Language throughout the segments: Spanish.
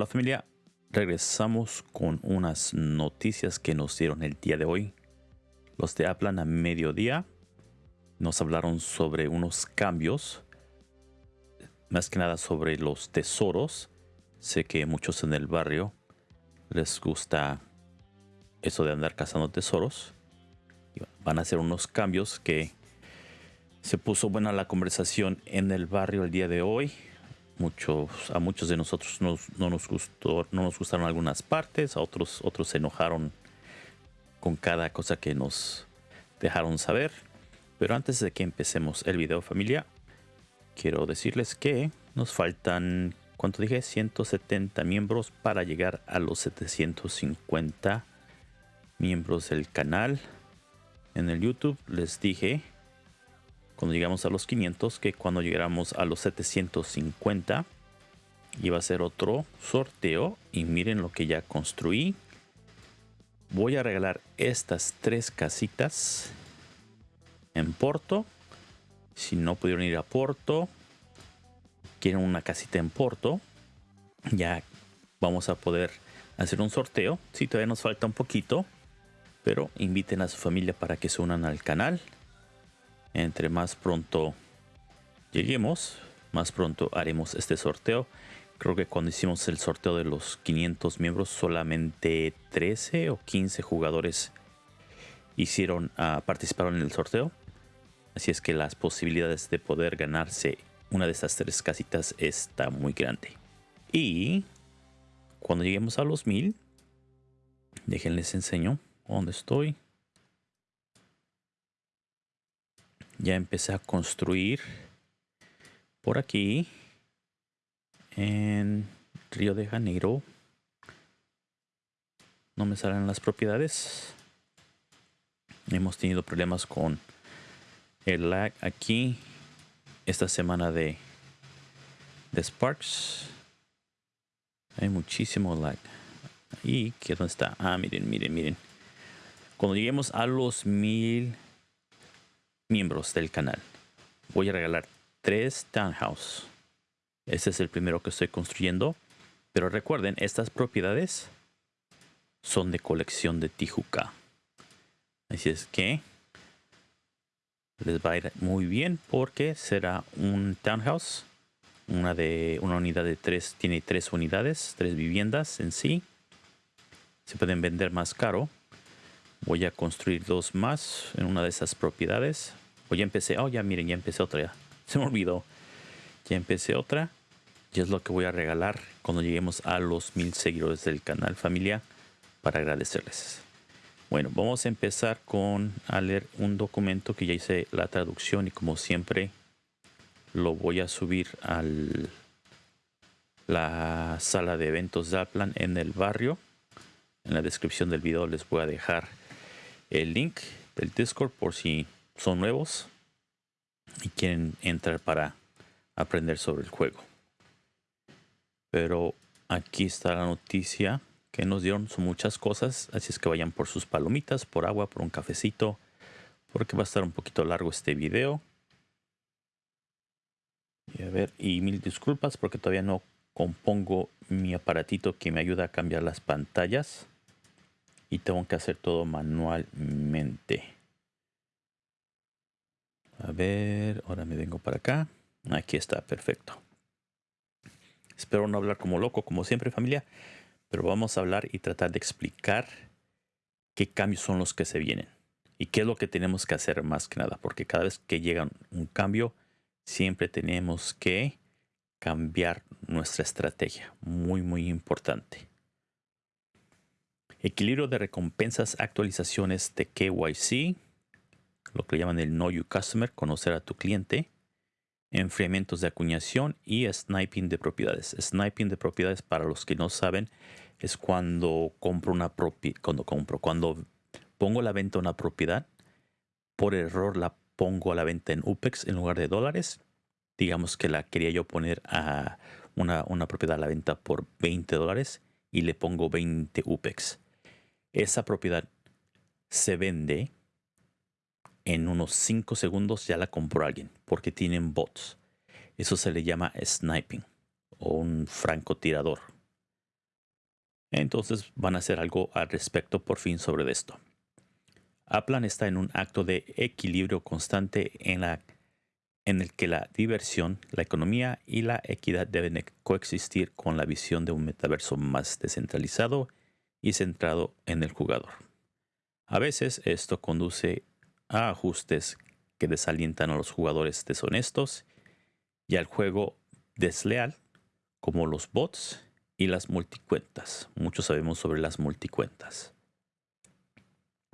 Hola familia, regresamos con unas noticias que nos dieron el día de hoy. Los de Aplan a mediodía nos hablaron sobre unos cambios, más que nada sobre los tesoros. Sé que muchos en el barrio les gusta eso de andar cazando tesoros. Van a hacer unos cambios que se puso buena la conversación en el barrio el día de hoy muchos, a muchos de nosotros no nos gustó, no nos gustaron algunas partes, a otros, otros se enojaron con cada cosa que nos dejaron saber. Pero antes de que empecemos el video familia, quiero decirles que nos faltan, ¿cuánto dije? 170 miembros para llegar a los 750 miembros del canal. En el YouTube les dije cuando llegamos a los 500 que cuando llegáramos a los 750 iba a ser otro sorteo. Y miren lo que ya construí. Voy a regalar estas tres casitas en Porto. Si no pudieron ir a Porto quieren una casita en Porto ya vamos a poder hacer un sorteo. Si todavía nos falta un poquito pero inviten a su familia para que se unan al canal entre más pronto lleguemos, más pronto haremos este sorteo. Creo que cuando hicimos el sorteo de los 500 miembros, solamente 13 o 15 jugadores hicieron, uh, participaron en el sorteo. Así es que las posibilidades de poder ganarse una de estas tres casitas está muy grande. Y cuando lleguemos a los 1000, déjenles enseño dónde estoy. Ya empecé a construir por aquí en Río de Janeiro. No me salen las propiedades. Hemos tenido problemas con el lag aquí esta semana de, de Sparks. Hay muchísimo lag. ¿Y qué dónde está? Ah, miren, miren, miren. Cuando lleguemos a los mil miembros del canal. Voy a regalar tres townhouse. Este es el primero que estoy construyendo. Pero recuerden, estas propiedades son de colección de Tijuca. Así es que les va a ir muy bien porque será un townhouse. Una de una unidad de tres, tiene tres unidades, tres viviendas en sí. Se pueden vender más caro. Voy a construir dos más en una de esas propiedades. O ya empecé. Oh, ya miren, ya empecé otra. Ya. Se me olvidó. Ya empecé otra. Y es lo que voy a regalar cuando lleguemos a los mil seguidores del canal familia para agradecerles. Bueno, vamos a empezar con a leer un documento que ya hice la traducción y como siempre lo voy a subir a la sala de eventos Zaplan en el barrio. En la descripción del video les voy a dejar el link del Discord por si son nuevos y quieren entrar para aprender sobre el juego. Pero aquí está la noticia que nos dieron. Son muchas cosas, así es que vayan por sus palomitas, por agua, por un cafecito, porque va a estar un poquito largo este video. Y a ver, y mil disculpas porque todavía no compongo mi aparatito que me ayuda a cambiar las pantallas. Y tengo que hacer todo manualmente. A ver, ahora me vengo para acá. Aquí está, perfecto. Espero no hablar como loco, como siempre familia, pero vamos a hablar y tratar de explicar qué cambios son los que se vienen y qué es lo que tenemos que hacer más que nada, porque cada vez que llega un cambio, siempre tenemos que cambiar nuestra estrategia. Muy, muy importante. Equilibrio de recompensas, actualizaciones de KYC lo que llaman el Know Your Customer, conocer a tu cliente, enfriamientos de acuñación y sniping de propiedades. Sniping de propiedades, para los que no saben, es cuando compro una propiedad, cuando compro, cuando pongo la venta una propiedad, por error la pongo a la venta en UPEX en lugar de dólares. Digamos que la quería yo poner a una, una propiedad a la venta por 20 dólares y le pongo 20 UPEX. Esa propiedad se vende en unos 5 segundos ya la compró alguien porque tienen bots. Eso se le llama sniping o un francotirador. Entonces van a hacer algo al respecto por fin sobre esto. Aplan está en un acto de equilibrio constante en, la, en el que la diversión, la economía y la equidad deben coexistir con la visión de un metaverso más descentralizado y centrado en el jugador. A veces esto conduce a ajustes que desalientan a los jugadores deshonestos y al juego desleal, como los bots y las multicuentas. Muchos sabemos sobre las multicuentas.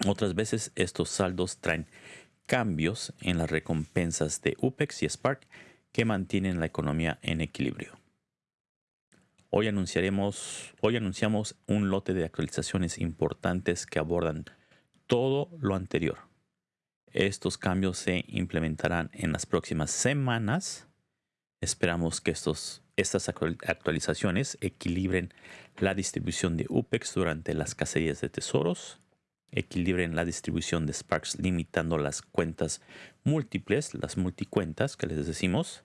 Otras veces estos saldos traen cambios en las recompensas de UPEX y Spark que mantienen la economía en equilibrio. Hoy, anunciaremos, hoy anunciamos un lote de actualizaciones importantes que abordan todo lo anterior. Estos cambios se implementarán en las próximas semanas. Esperamos que estos, estas actualizaciones equilibren la distribución de UPEX durante las cacerías de tesoros, equilibren la distribución de Sparks limitando las cuentas múltiples, las multicuentas que les decimos,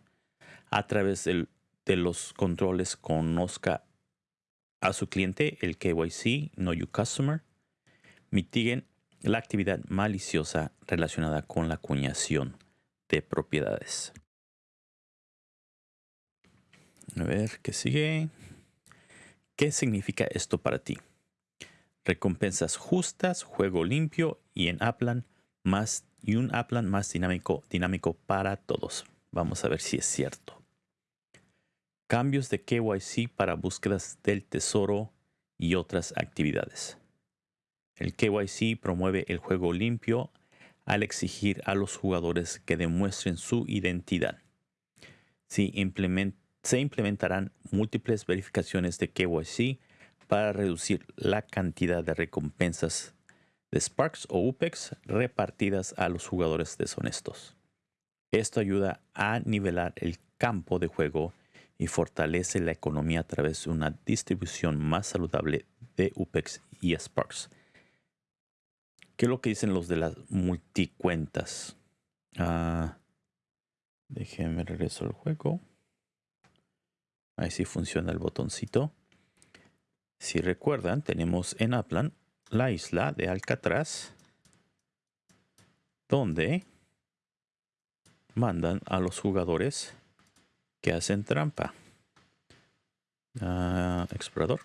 a través de los controles conozca a su cliente, el KYC, Know Your Customer, mitiguen la actividad maliciosa relacionada con la acuñación de propiedades. A ver, ¿qué sigue? ¿Qué significa esto para ti? Recompensas justas, juego limpio y en Aplan más y un Aplan más dinámico, dinámico para todos. Vamos a ver si es cierto. Cambios de KYC para búsquedas del tesoro y otras actividades. El KYC promueve el juego limpio al exigir a los jugadores que demuestren su identidad. se implementarán múltiples verificaciones de KYC para reducir la cantidad de recompensas de Sparks o UPEX repartidas a los jugadores deshonestos. Esto ayuda a nivelar el campo de juego y fortalece la economía a través de una distribución más saludable de UPEX y Sparks. ¿Qué es lo que dicen los de las multicuentas? Ah, déjenme regreso al juego. Ahí sí funciona el botoncito. Si recuerdan, tenemos en Aplan la isla de Alcatraz, donde mandan a los jugadores que hacen trampa. Ah, explorador.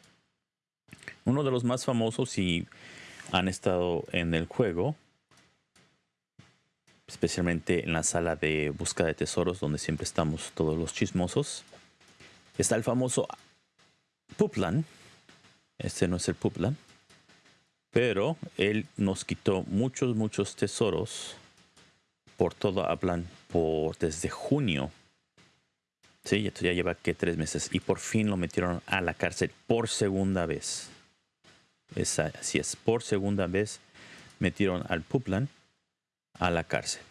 Uno de los más famosos y han estado en el juego, especialmente en la sala de búsqueda de tesoros donde siempre estamos todos los chismosos. Está el famoso Puplan. Este no es el Puplan. Pero él nos quitó muchos, muchos tesoros por todo Aplan por desde junio Sí, esto ya lleva que tres meses y por fin lo metieron a la cárcel por segunda vez. Así es, por segunda vez metieron al Puplan a la cárcel.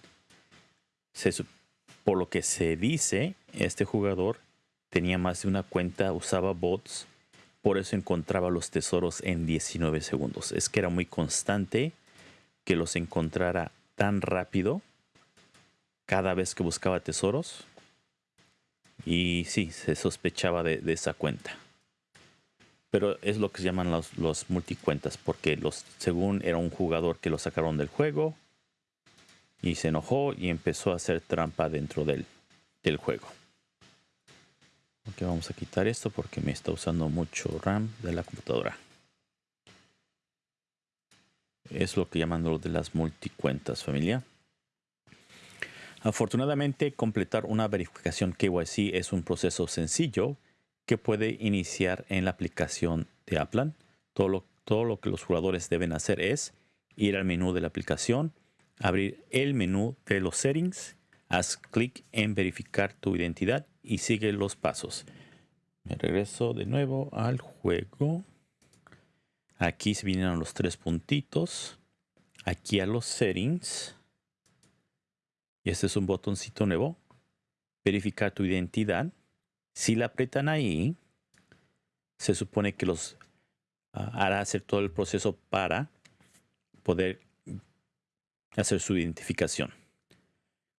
por lo que se dice, este jugador tenía más de una cuenta, usaba bots, por eso encontraba los tesoros en 19 segundos. Es que era muy constante que los encontrara tan rápido cada vez que buscaba tesoros y sí, se sospechaba de, esa cuenta. Pero es lo que se llaman los, los, multicuentas, porque los, según era un jugador que lo sacaron del juego y se enojó y empezó a hacer trampa dentro del, del juego. Ok, vamos a quitar esto porque me está usando mucho RAM de la computadora. Es lo que llaman lo de las multicuentas, familia. Afortunadamente, completar una verificación KYC es un proceso sencillo que puede iniciar en la aplicación de Aplan. Todo lo, todo lo que los jugadores deben hacer es ir al menú de la aplicación, abrir el menú de los settings, haz clic en verificar tu identidad y sigue los pasos. Me regreso de nuevo al juego. Aquí se vienen los tres puntitos. Aquí a los settings. Y este es un botoncito nuevo. Verificar tu identidad. Si la apretan ahí, se supone que los ah, hará hacer todo el proceso para poder hacer su identificación.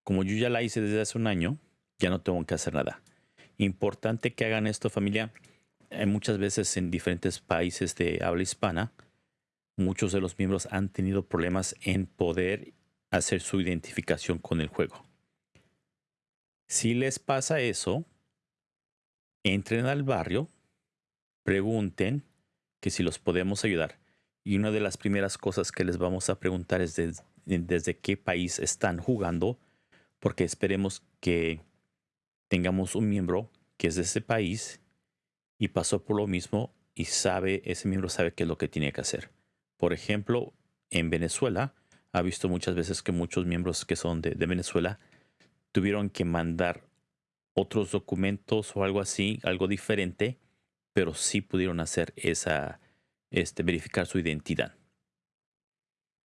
Como yo ya la hice desde hace un año, ya no tengo que hacer nada. Importante que hagan esto familia hay muchas veces en diferentes países de habla hispana, muchos de los miembros han tenido problemas en poder hacer su identificación con el juego. Si les pasa eso, entren al barrio, pregunten que si los podemos ayudar. Y una de las primeras cosas que les vamos a preguntar es desde qué país están jugando, porque esperemos que tengamos un miembro que es de ese país y pasó por lo mismo y sabe, ese miembro sabe qué es lo que tiene que hacer. Por ejemplo, en Venezuela, ha visto muchas veces que muchos miembros que son de, Venezuela tuvieron que mandar otros documentos o algo así, algo diferente, pero sí pudieron hacer esa, este, verificar su identidad.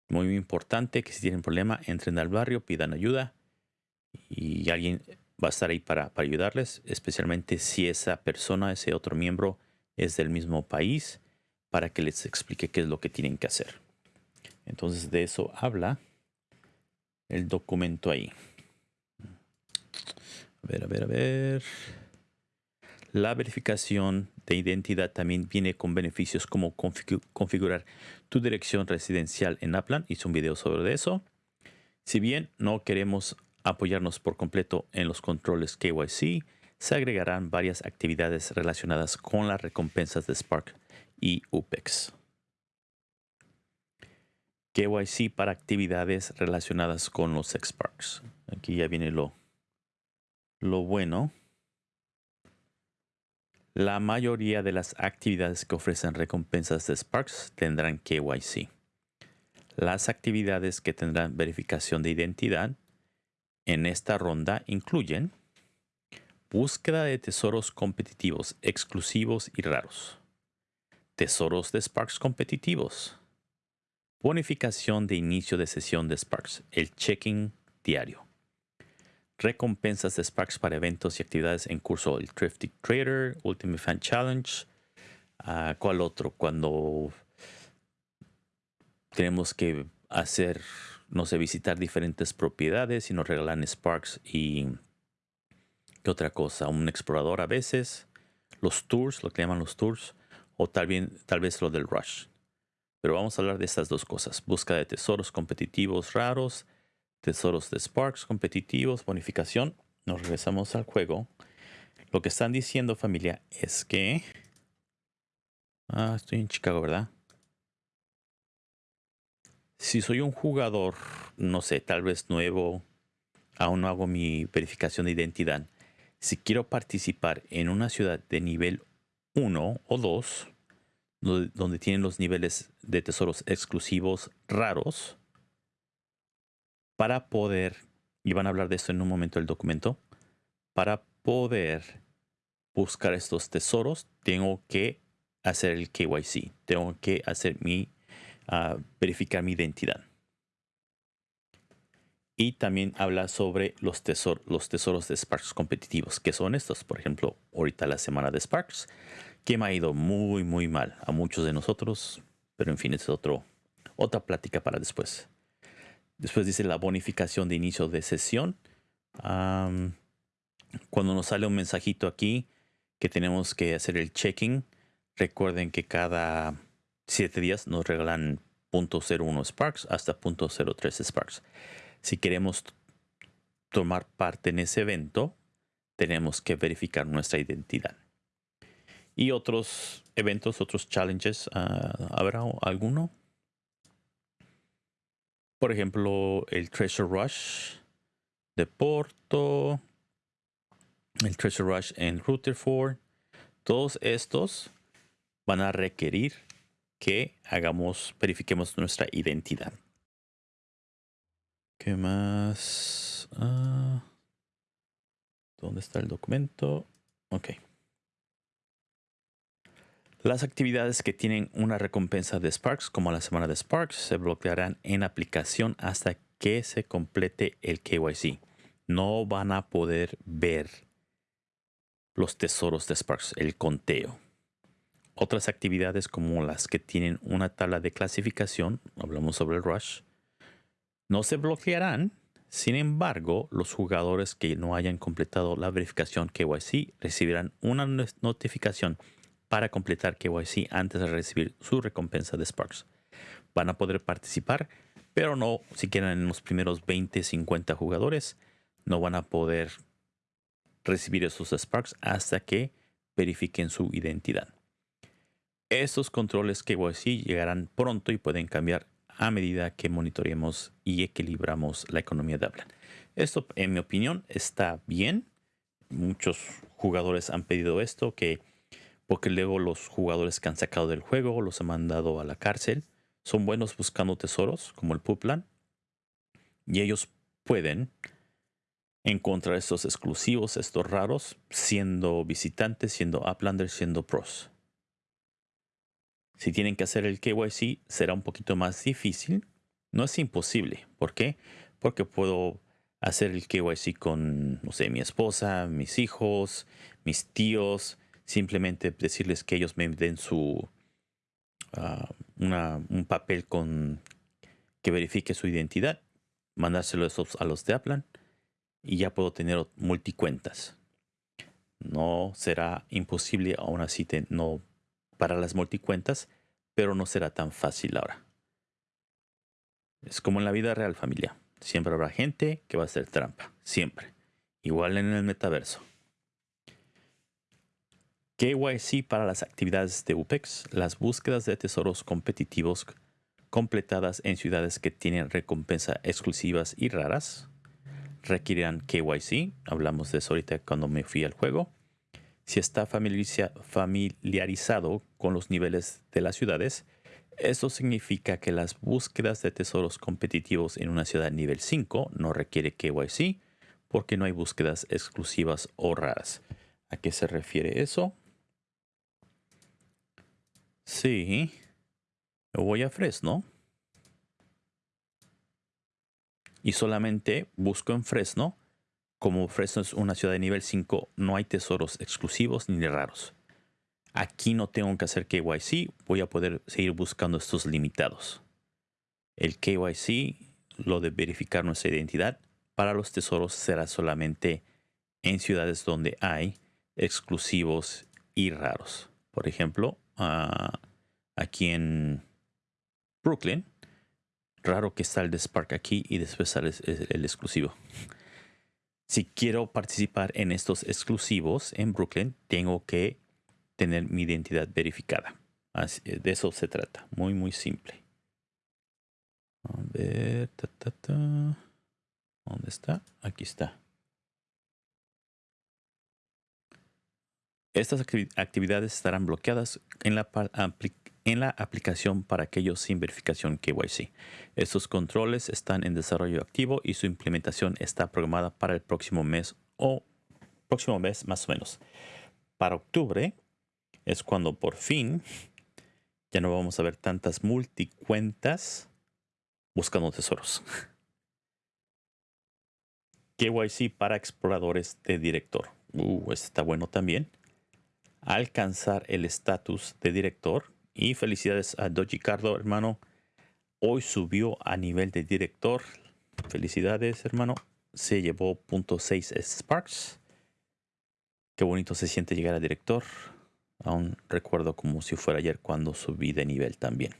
Muy importante que si tienen problema, entren al barrio, pidan ayuda y alguien va a estar ahí para, para ayudarles, especialmente si esa persona, ese otro miembro es del mismo país, para que les explique qué es lo que tienen que hacer. Entonces de eso habla el documento ahí. Ver, a ver, a ver. La verificación de identidad también viene con beneficios como configurar tu dirección residencial en Aplan. Hice un video sobre eso. Si bien no queremos apoyarnos por completo en los controles KYC, se agregarán varias actividades relacionadas con las recompensas de Spark y UPEX. KYC para actividades relacionadas con los Sparks. Aquí ya viene lo, lo bueno. La mayoría de las actividades que ofrecen recompensas de Sparks tendrán KYC. Las actividades que tendrán verificación de identidad en esta ronda incluyen búsqueda de tesoros competitivos exclusivos y raros, tesoros de Sparks competitivos, bonificación de inicio de sesión de Sparks, el checking diario, recompensas de Sparks para eventos y actividades en curso, el Thrifty Trader, Ultimate Fan Challenge, uh, ¿cuál otro? Cuando tenemos que hacer no sé, visitar diferentes propiedades y nos regalan Sparks y ¿qué otra cosa? Un explorador a veces, los tours, lo que llaman los tours, o tal, bien, tal vez lo del rush. Pero vamos a hablar de estas dos cosas. Busca de tesoros competitivos raros, tesoros de Sparks competitivos, bonificación. Nos regresamos al juego. Lo que están diciendo familia es que... Ah, estoy en Chicago, ¿verdad? si soy un jugador, no sé, tal vez nuevo, aún no hago mi verificación de identidad. Si quiero participar en una ciudad de nivel 1 o 2, donde tienen los niveles de tesoros exclusivos raros, para poder, y van a hablar de esto en un momento del documento, para poder buscar estos tesoros, tengo que hacer el KYC, tengo que hacer mi a verificar mi identidad. Y también habla sobre los, los tesoros de Sparks competitivos, que son estos. Por ejemplo, ahorita la semana de Sparks, que me ha ido muy, muy mal a muchos de nosotros. Pero en fin, es otro, otra plática para después. Después dice la bonificación de inicio de sesión. cuando nos sale un mensajito aquí que tenemos que hacer el checking, recuerden que cada 7 días nos regalan 0.01 Sparks hasta 0.03 Sparks. Si queremos tomar parte en ese evento, tenemos que verificar nuestra identidad. Y otros eventos, otros challenges, uh, ¿habrá alguno? Por ejemplo, el Treasure Rush de Porto, el Treasure Rush en Rutherford. Todos estos van a requerir que hagamos, verifiquemos nuestra identidad. ¿Qué más? Ah, ¿Dónde está el documento? Ok. Las actividades que tienen una recompensa de Sparks, como la semana de Sparks, se bloquearán en aplicación hasta que se complete el KYC. No van a poder ver los tesoros de Sparks, el conteo. Otras actividades como las que tienen una tabla de clasificación, hablamos sobre el rush, no se bloquearán. Sin embargo, los jugadores que no hayan completado la verificación KYC recibirán una notificación para completar KYC antes de recibir su recompensa de Sparks. Van a poder participar, pero no si en los primeros 20, 50 jugadores, no van a poder recibir esos Sparks hasta que verifiquen su identidad. Estos controles KYC llegarán pronto y pueden cambiar a medida que monitoreemos y equilibramos la economía de Aplan. Esto, en mi opinión, está bien. Muchos jugadores han pedido esto, que porque luego los jugadores que han sacado del juego los han mandado a la cárcel. Son buenos buscando tesoros, como el Puplan. Y ellos pueden encontrar estos exclusivos, estos raros, siendo visitantes, siendo uplanders, siendo pros. Si tienen que hacer el KYC, será un poquito más difícil. No es imposible. ¿Por qué? Porque puedo hacer el KYC con, no sé, mi esposa, mis hijos, mis tíos, simplemente decirles que ellos me den su ah, un papel con que verifique su identidad, mandárselo a los de Aplan y ya puedo tener multicuentas. No será imposible aún así no para las multicuentas, pero no será tan fácil ahora. Es como en la vida real, familia. Siempre habrá gente que va a hacer trampa. Siempre. Igual en el metaverso. KYC para las actividades de UPEX, las búsquedas de tesoros competitivos completadas en ciudades que tienen recompensa exclusivas y raras requerirán KYC. Hablamos de eso ahorita cuando me fui al juego. Si está familiarizado con los niveles de las ciudades, eso significa que las búsquedas de tesoros competitivos en una ciudad nivel 5 no requiere KYC porque no hay búsquedas exclusivas o raras. ¿A qué se refiere eso? Sí. Voy a Fresno. Y solamente busco en Fresno. Como Fresno es una ciudad de nivel 5, no hay tesoros exclusivos ni raros. Aquí no tengo que hacer KYC, voy a poder seguir buscando estos limitados. El KYC, lo de verificar nuestra identidad, para los tesoros será solamente en ciudades donde hay exclusivos y raros. Por ejemplo, aquí en Brooklyn. Raro que está el de Spark aquí y después sale el, exclusivo. Si quiero participar en estos exclusivos en Brooklyn, tengo que tener mi identidad verificada. de eso se trata. Muy, muy simple. A ver. ¿Dónde está? Aquí está. Estas actividades estarán bloqueadas en la, aplicación para aquellos sin verificación KYC. Estos controles están en desarrollo activo y su implementación está programada para el próximo mes o próximo mes más o menos. Para octubre es cuando por fin ya no vamos a ver tantas multicuentas buscando tesoros. KYC para exploradores de director. Uh, este está bueno también alcanzar el estatus de director. Y felicidades a Doji Cardo, hermano. Hoy subió a nivel de director. Felicidades, hermano. Se llevó .6 Sparks. Qué bonito se siente llegar a director. Aún recuerdo como si fuera ayer cuando subí de nivel también.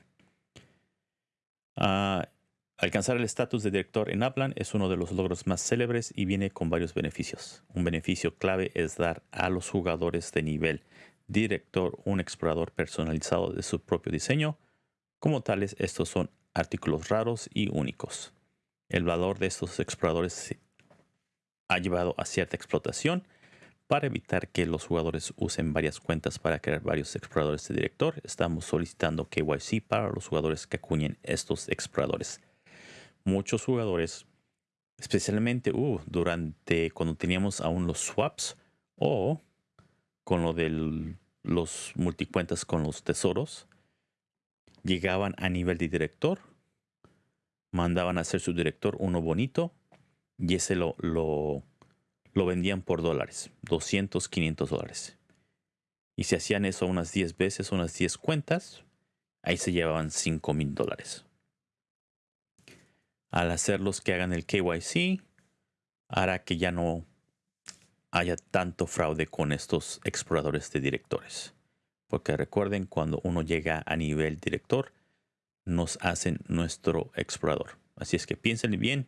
Ah, Alcanzar el estatus de director en Aplan es uno de los logros más célebres y viene con varios beneficios. Un beneficio clave es dar a los jugadores de nivel director un explorador personalizado de su propio diseño. Como tales, estos son artículos raros y únicos. El valor de estos exploradores ha llevado a cierta explotación para evitar que los jugadores usen varias cuentas para crear varios exploradores de director. Estamos solicitando KYC para los jugadores que acuñen estos exploradores muchos jugadores, especialmente uh, durante cuando teníamos aún los swaps o con lo de los multicuentas con los tesoros, llegaban a nivel de director, mandaban a hacer su director uno bonito y ese lo, lo, lo vendían por dólares, 200, 500 dólares. Y si hacían eso unas 10 veces, unas 10 cuentas, ahí se llevaban 5 mil dólares al hacerlos que hagan el KYC, hará que ya no haya tanto fraude con estos exploradores de directores. Porque recuerden, cuando uno llega a nivel director, nos hacen nuestro explorador. Así es que piensen bien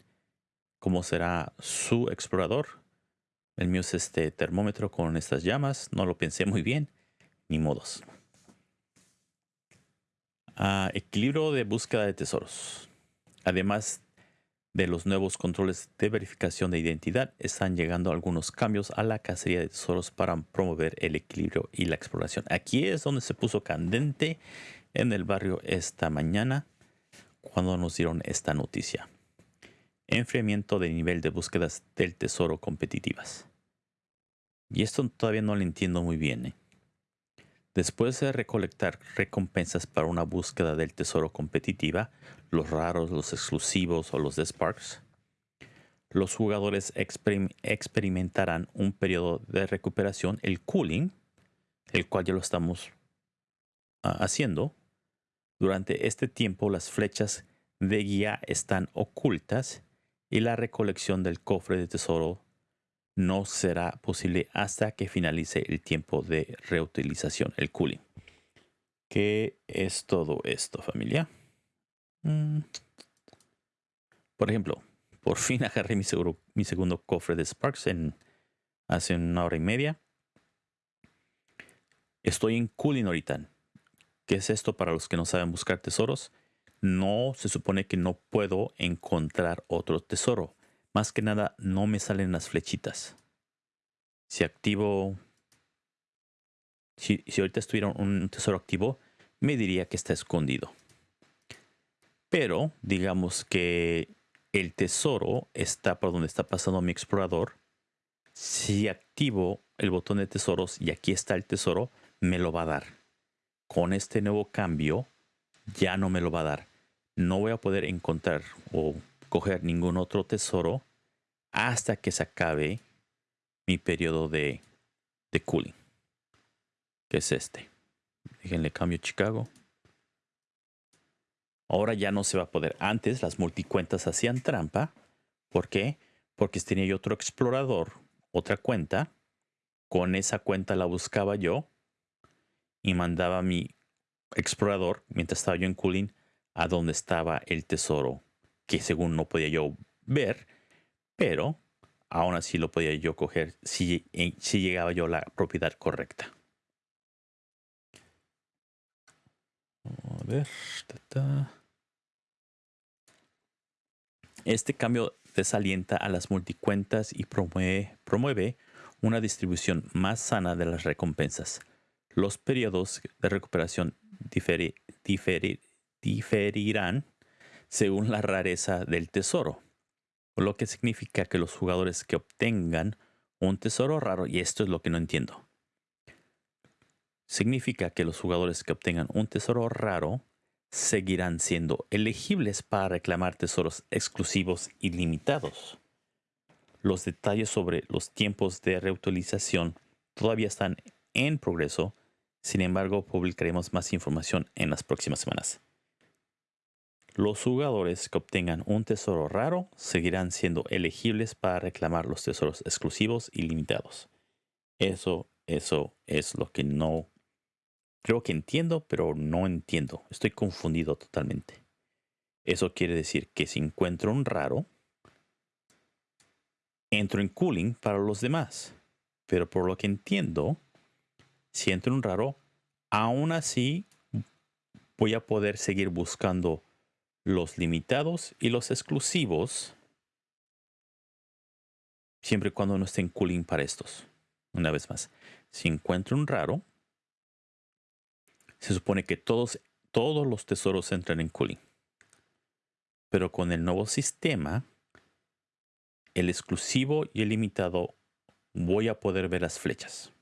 cómo será su explorador. El mío es este termómetro con estas llamas. No lo pensé muy bien. Ni modos. Ah, equilibrio de búsqueda de tesoros. Además de los nuevos controles de verificación de identidad, están llegando algunos cambios a la cacería de tesoros para promover el equilibrio y la exploración. Aquí es donde se puso candente en el barrio esta mañana cuando nos dieron esta noticia. Enfriamiento de nivel de búsquedas del tesoro competitivas. Y esto todavía no lo entiendo muy bien. ¿eh? Después de recolectar recompensas para una búsqueda del tesoro competitiva, los raros, los exclusivos o los de Sparks, los jugadores experimentarán un periodo de recuperación, el cooling, el cual ya lo estamos ah, haciendo. Durante este tiempo las flechas de guía están ocultas y la recolección del cofre de tesoro no será posible hasta que finalice el tiempo de reutilización, el cooling. ¿Qué es todo esto, familia? Mm. Por ejemplo, por fin agarré mi, mi segundo cofre de Sparks en hace una hora y media. Estoy en cooling ahorita. ¿Qué es esto para los que no saben buscar tesoros? No se supone que no puedo encontrar otro tesoro más que nada no me salen las flechitas. Si activo... Si, ahorita estuviera un tesoro activo, me diría que está escondido. Pero digamos que el tesoro está por donde está pasando mi explorador. Si activo el botón de tesoros y aquí está el tesoro, me lo va a dar. Con este nuevo cambio, ya no me lo va a dar. No voy a poder encontrar o coger ningún otro tesoro hasta que se acabe mi periodo de, de cooling. Que es este. Déjenle cambio Chicago. Ahora ya no se va a poder. Antes las multicuentas hacían trampa. ¿Por qué? Porque tenía yo otro explorador, otra cuenta. Con esa cuenta la buscaba yo y mandaba mi explorador, mientras estaba yo en cooling, a donde estaba el tesoro que según no podía yo ver, pero aún así lo podía yo coger si, eh, si llegaba yo a la propiedad correcta. A ver. Este cambio desalienta a las multicuentas y promueve, promueve una distribución más sana de las recompensas. Los periodos de recuperación diferirán según la rareza del tesoro, lo que significa que los jugadores que obtengan un tesoro raro, y esto es lo que no entiendo, significa que los jugadores que obtengan un tesoro raro seguirán siendo elegibles para reclamar tesoros exclusivos y limitados. Los detalles sobre los tiempos de reutilización todavía están en progreso, sin embargo publicaremos más información en las próximas semanas. Los jugadores que obtengan un tesoro raro seguirán siendo elegibles para reclamar los tesoros exclusivos y limitados. Eso, eso es lo que no creo que entiendo, pero no entiendo. Estoy confundido totalmente. Eso quiere decir que si encuentro un raro, entro en cooling para los demás. Pero por lo que entiendo, si entro en un raro, aún así voy a poder seguir buscando los limitados y los exclusivos siempre y cuando no estén cooling para estos. Una vez más, si encuentro un raro, se supone que todos, todos los tesoros entran en cooling. Pero con el nuevo sistema, el exclusivo y el limitado voy a poder ver las flechas.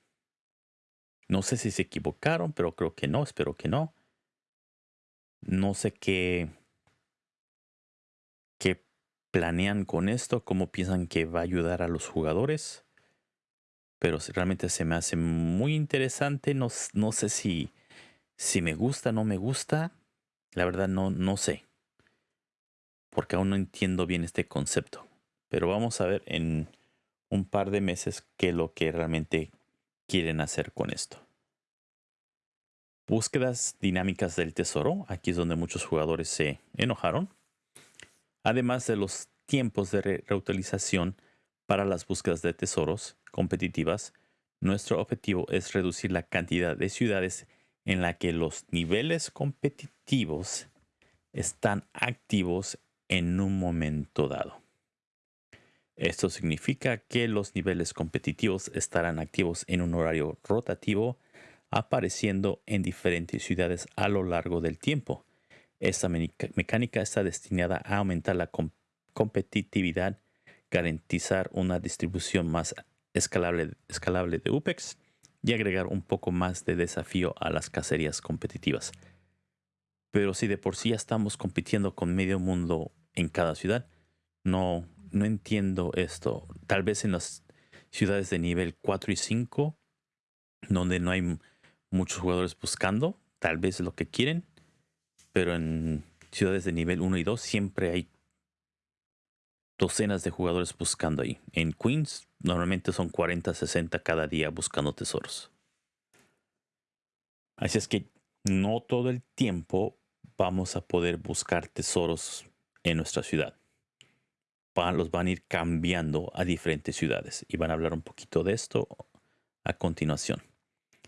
No sé si se equivocaron, pero creo que no, espero que no. No sé qué planean con esto, cómo piensan que va a ayudar a los jugadores. Pero realmente se me hace muy interesante. No, no sé si, si me gusta no me gusta. La verdad no, no sé. Porque aún no entiendo bien este concepto. Pero vamos a ver en un par de meses qué es lo que realmente quieren hacer con esto. Búsquedas dinámicas del tesoro. Aquí es donde muchos jugadores se enojaron. Además de los tiempos de reutilización para las búsquedas de tesoros competitivas, nuestro objetivo es reducir la cantidad de ciudades en la que los niveles competitivos están activos en un momento dado. Esto significa que los niveles competitivos estarán activos en un horario rotativo, apareciendo en diferentes ciudades a lo largo del tiempo. Esta mecánica está destinada a aumentar la competitividad, garantizar una distribución más escalable, escalable de UPEX y agregar un poco más de desafío a las cacerías competitivas. Pero si de por sí ya estamos compitiendo con medio mundo en cada ciudad, no, no entiendo esto. Tal vez en las ciudades de nivel 4 y 5, donde no hay muchos jugadores buscando, tal vez lo que quieren, pero en ciudades de nivel 1 y 2 siempre hay docenas de jugadores buscando ahí. En Queens normalmente son 40, 60 cada día buscando tesoros. Así es que no todo el tiempo vamos a poder buscar tesoros en nuestra ciudad. Los van a ir cambiando a diferentes ciudades y van a hablar un poquito de esto a continuación.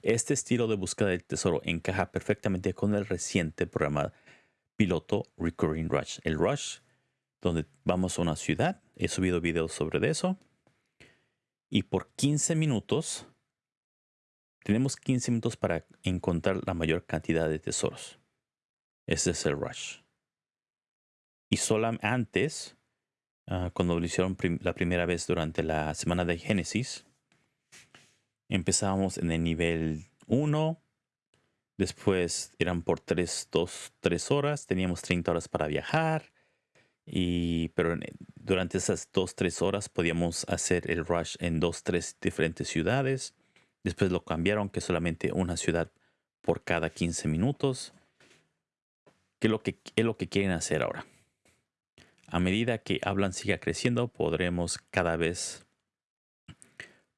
Este estilo de búsqueda del tesoro encaja perfectamente con el reciente programa piloto Recurring Rush. El Rush, donde vamos a una ciudad, he subido videos sobre eso, y por 15 minutos tenemos 15 minutos para encontrar la mayor cantidad de tesoros. Ese es el rush. Y solo antes, ah, cuando lo hicieron la primera vez durante la semana de Génesis, empezábamos en el nivel 1. Después eran por 3, 2, 3 horas. Teníamos 30 horas para viajar. Y, pero durante esas 2, 3 horas podíamos hacer el rush en 2, 3 diferentes ciudades. Después lo cambiaron que solamente una ciudad por cada 15 minutos. ¿Qué es lo que, es lo que quieren hacer ahora? A medida que Hablan siga creciendo, podremos cada vez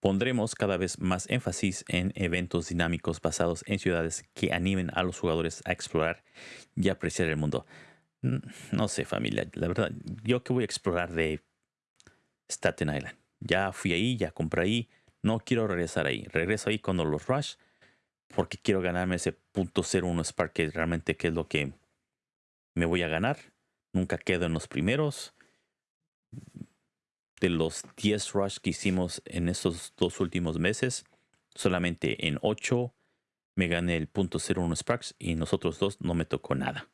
pondremos cada vez más énfasis en eventos dinámicos basados en ciudades que animen a los jugadores a explorar y apreciar el mundo. No sé, familia, la verdad, yo que voy a explorar de Staten Island. Ya fui ahí, ya compré ahí, no quiero regresar ahí. Regreso ahí cuando los rush porque quiero ganarme ese punto 01 Spark que realmente que es lo que me voy a ganar. Nunca quedo en los primeros. De los 10 rush que hicimos en estos dos últimos meses, solamente en 8 me gané el punto 01 Sparks y nosotros dos no me tocó nada.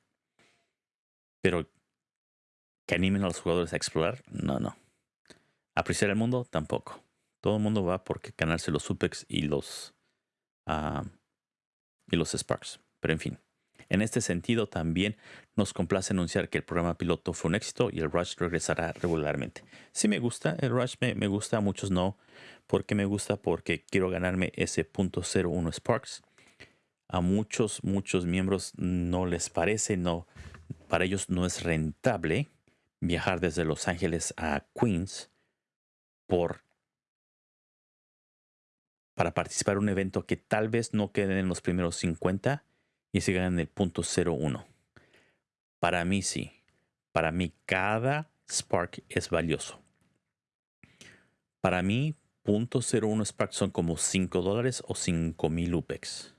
Pero que animen a los jugadores a explorar, no, no. Apreciar el mundo, tampoco. Todo el mundo va porque ganarse los Supex y los, ah, y los Sparks. Pero en fin. En este sentido, también nos complace anunciar que el programa piloto fue un éxito y el Rush regresará regularmente. Sí me gusta, el Rush me, gusta, a muchos no. porque me gusta? Porque quiero ganarme ese punto .01 Sparks. A muchos, muchos miembros no les parece, no, para ellos no es rentable viajar desde Los Ángeles a Queens por para participar en un evento que tal vez no queden en los primeros 50 y se ganan el punto 01. Para mí sí. Para mí cada Spark es valioso. Para mí, punto 01 Spark son como 5 dólares o 5 mil UPEX.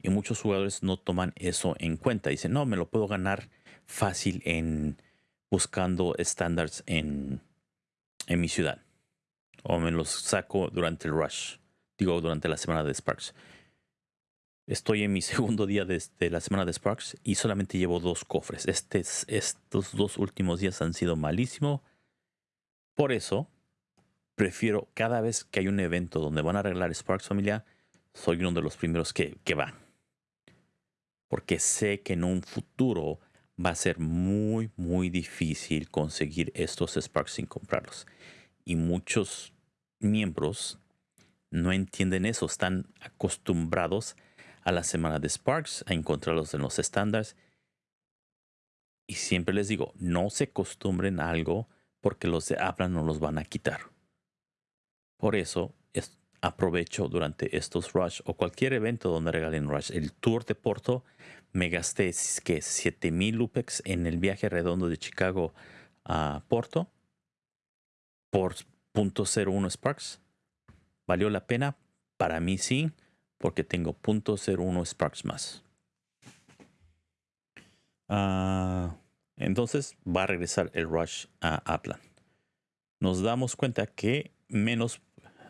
Y muchos jugadores no toman eso en cuenta. Dicen, no, me lo puedo ganar fácil en buscando estándares en, en mi ciudad. O me los saco durante el rush. Digo, durante la semana de Sparks. Estoy en mi segundo día de, la semana de Sparks y solamente llevo dos cofres. Este, estos dos últimos días han sido malísimos. Por eso, prefiero cada vez que hay un evento donde van a arreglar Sparks familia, soy uno de los primeros que, que va. Porque sé que en un futuro va a ser muy, muy difícil conseguir estos Sparks sin comprarlos. Y muchos miembros no entienden eso, están acostumbrados a la semana de Sparks, a encontrarlos en los estándares. Y siempre les digo, no se acostumbren a algo porque los de Apple no los van a quitar. Por eso aprovecho durante estos Rush o cualquier evento donde regalen Rush. El tour de Porto me gasté que 7000 Lupex en el viaje redondo de Chicago a Porto por .01 Sparks. ¿Valió la pena? Para mí sí, porque tengo .01 Sparks más. Ah, entonces va a regresar el rush a Aplan. Nos damos cuenta que menos,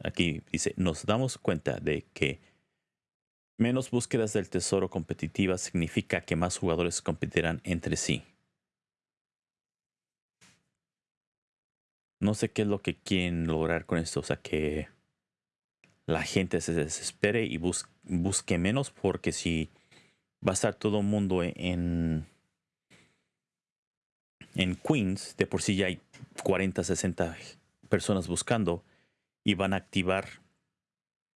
aquí dice, nos damos cuenta de que menos búsquedas del tesoro competitiva significa que más jugadores competirán entre sí. No sé qué es lo que quieren lograr con esto, o sea que la gente se desespere y busque menos porque si va a estar todo el mundo en en Queens, de por sí ya hay 40, 60 personas buscando y van a activar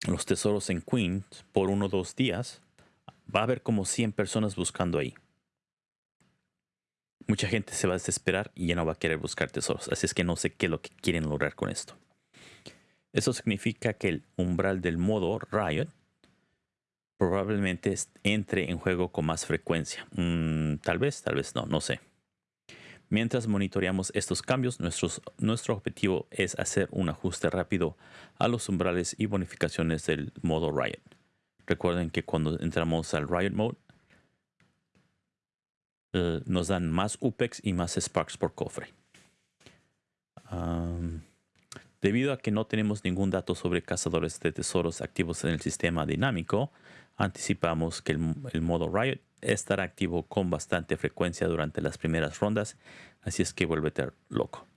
los tesoros en Queens por uno o dos días, va a haber como 100 personas buscando ahí. Mucha gente se va a desesperar y ya no va a querer buscar tesoros. Así es que no sé qué es lo que quieren lograr con esto. Eso significa que el umbral del modo Riot probablemente entre en juego con más frecuencia. Mm, tal vez, tal vez no, no sé. Mientras monitoreamos estos cambios, nuestro objetivo es hacer un ajuste rápido a los umbrales y bonificaciones del modo Riot. Recuerden que cuando entramos al Riot Mode, eh, nos dan más UPEX y más Sparks por cofre. Debido a que no tenemos ningún dato sobre cazadores de tesoros activos en el sistema dinámico, anticipamos que el modo Riot estar activo con bastante frecuencia durante las primeras rondas, así es que vuélvete loco.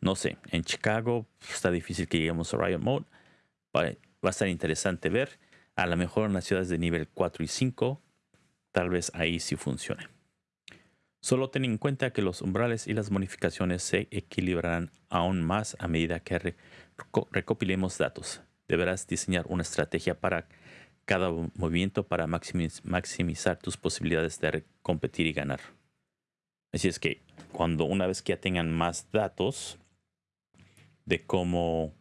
No sé, en Chicago está difícil que lleguemos a Riot Mode. Va, a estar interesante ver. A lo mejor en las ciudades de nivel 4 y 5, tal vez ahí sí funcione. Solo ten en cuenta que los umbrales y las bonificaciones se equilibrarán aún más a medida que recopilemos datos. Deberás diseñar una estrategia para cada movimiento para maximizar tus posibilidades de competir y ganar. Así es que cuando una vez que ya tengan más datos de cómo